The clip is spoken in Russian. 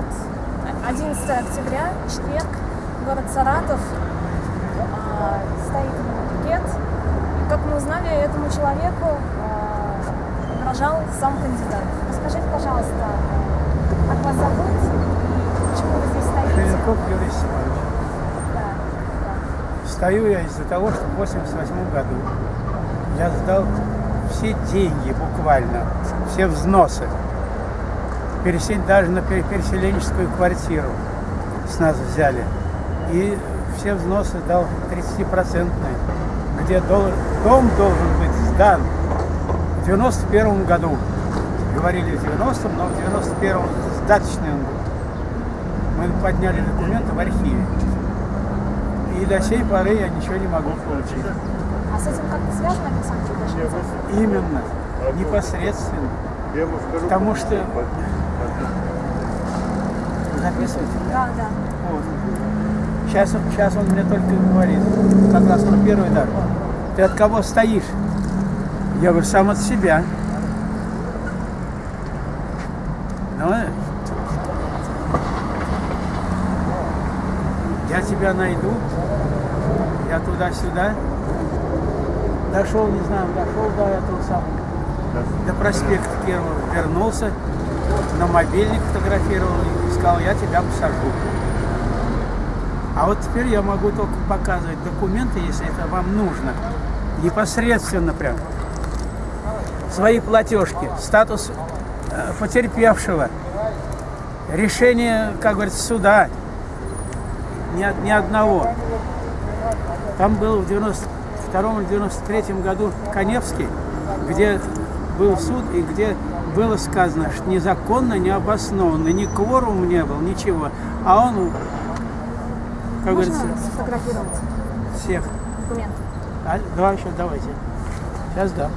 вот 11 октября, четверг, город Саратов, а, стоит пикет. И, как мы узнали, этому человеку а, угрожал сам кандидат. Расскажите, пожалуйста, как вас зовут и почему вы здесь стоите? Шевенков Юрий Степанович. Да, да. Стою я из-за того, что в 88 году я сдал все деньги буквально, все взносы. Пересел, даже на пере- переселенческую квартиру с нас взяли. И все взносы дал 30-процентные, где дол- дом должен быть сдан в 91 году. Говорили в 90-м, но в 91-м сдаточный он был. Мы подняли документы в архиве. И до сей поры я ничего не могу получить. А с этим как-то связано, Александр? Именно, непосредственно. Потому что... Записывайте? Да, да. Вот. Сейчас, он- сейчас он мне только говорит, как раз про первый дар. Ты от кого стоишь? Я говорю, сам от себя. Ну, э, я тебя найду, я туда-сюда. Дошел, не знаю, дошел до этого самого, до проспекта Кирова, вернулся, на мобильник фотографировал сказал, я тебя посажу. А вот теперь я могу только показывать документы, если это вам нужно. Непосредственно прям. Свои платежки, статус э, потерпевшего, решение, как говорится, суда. Ни, ни одного. Там был в 92 или 93 году Коневский, где был суд и где было сказано, что незаконно, необоснованно, ни кворум не был, ничего. А он, как Можно говорится, сфотографировать всех. документы? А, давай еще, давайте. Сейчас да.